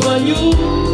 for you.